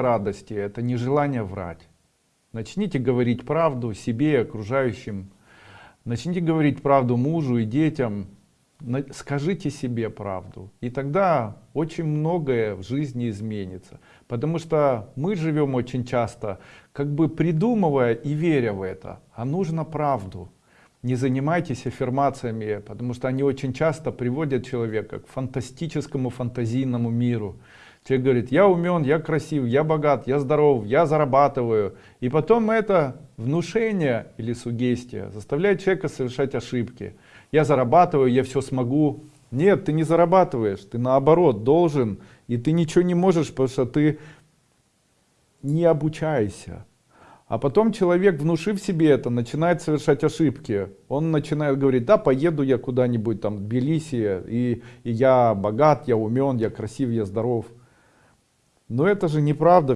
радости это не желание врать. Начните говорить правду себе и окружающим. Начните говорить правду мужу и детям. Скажите себе правду. И тогда очень многое в жизни изменится. Потому что мы живем очень часто, как бы придумывая и веря в это. А нужно правду. Не занимайтесь аффирмациями, потому что они очень часто приводят человека к фантастическому фантазийному миру. Человек говорит, я умен, я красив, я богат, я здоров, я зарабатываю. И потом это внушение или сугестия заставляет человека совершать ошибки. Я зарабатываю, я все смогу. Нет, ты не зарабатываешь, ты наоборот должен. И ты ничего не можешь, потому что ты не обучаешься. А потом человек, внушив себе это, начинает совершать ошибки. Он начинает говорить, да, поеду я куда-нибудь там в Тбилиси, и, и я богат, я умен, я красив, я здоров. Но это же неправда.